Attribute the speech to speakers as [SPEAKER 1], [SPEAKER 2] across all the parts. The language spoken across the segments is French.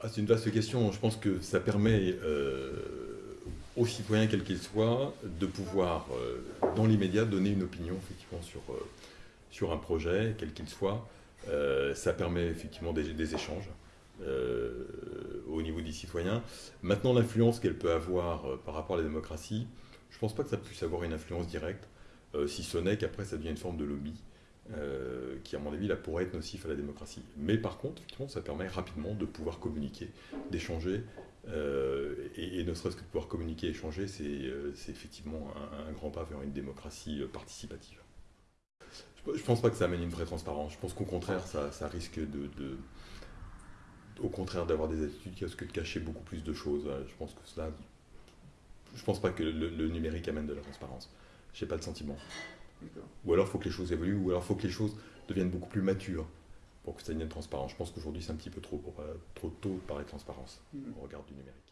[SPEAKER 1] ah, C'est une vaste question. Je pense que ça permet euh, aux citoyens, quels qu'ils soient, de pouvoir, euh, dans l'immédiat, donner une opinion effectivement sur, euh, sur un projet, quel qu'il soit. ça permet effectivement des, des échanges. au niveau des citoyens. Maintenant, l'influence qu'elle peut avoir par rapport à la démocratie, je ne pense pas que ça puisse avoir une influence directe, si ce n'est qu'après ça devient une forme de lobby. Euh, qui, à mon avis, là, pourrait être nocif à la démocratie. Mais par contre, effectivement, ça permet rapidement de pouvoir communiquer, d'échanger, euh, et, ne serait-ce que de pouvoir communiquer, échanger, c'est euh, effectivement un, grand pas vers une démocratie participative. Je ne pense pas que ça amène une vraie transparence. Je pense qu'au contraire, ça, risque de, au contraire d'avoir des attitudes qui risquent de cacher beaucoup plus de choses. Je pense que cela, je pense pas que le, le numérique amène de la transparence. Je n'ai pas le sentiment. Ou alors il faut que les choses évoluent, ou alors il faut que les choses deviennent beaucoup plus matures pour que ça devienne transparent. Je pense qu'aujourd'hui c'est un petit peu trop, euh, trop tôt de parler de transparence mm. au regard du numérique.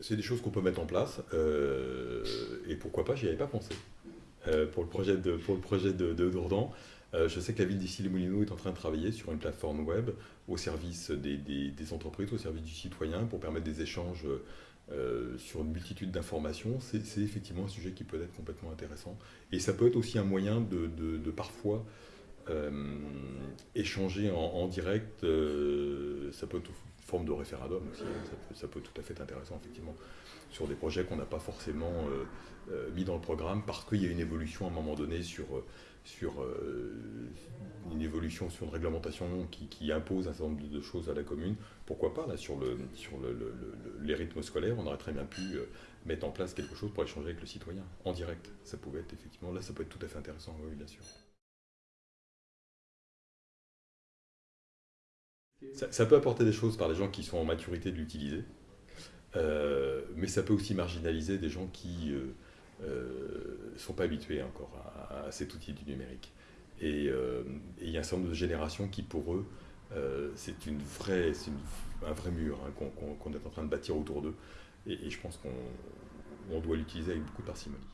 [SPEAKER 1] C'est des choses qu'on peut mettre en place, euh, et pourquoi pas, j'y avais pas pensé. Euh, pour le projet de, pour le projet de, de Dourdan, je sais que la ville d'ici les Moulineaux est en train de travailler sur une plateforme web au service des, entreprises, au service du citoyen, pour permettre des échanges euh, sur une multitude d'informations, c'est effectivement un sujet qui peut être complètement intéressant. Et ça peut être aussi un moyen de, parfois euh, échanger en, direct, euh, ça peut être forme de référendum aussi, hein. ça, peut, tout à fait être intéressant effectivement, sur des projets qu'on n'a pas forcément mis dans le programme parce qu'il y a une évolution à un moment donné sur sur euh, une évolution sur une réglementation qui, impose un certain nombre de, choses à la commune. Pourquoi pas, là, sur, le, sur le, les rythmes scolaires, on aurait très bien pu euh, mettre en place quelque chose pour échanger avec le citoyen, en direct. Ça pouvait être effectivement, là, ça peut être tout à fait intéressant, oui, bien sûr. Ça, peut apporter des choses par les gens qui sont en maturité de l'utiliser, euh, mais ça peut aussi marginaliser des gens qui ne euh, sont pas habitués encore à, cet outil du numérique. Euh, et il y a un certain nombre de générations qui, pour eux, euh, c'est un vrai mur hein, qu'on est en train de bâtir autour d'eux. Et, je pense qu'on doit l'utiliser avec beaucoup de parcimonie.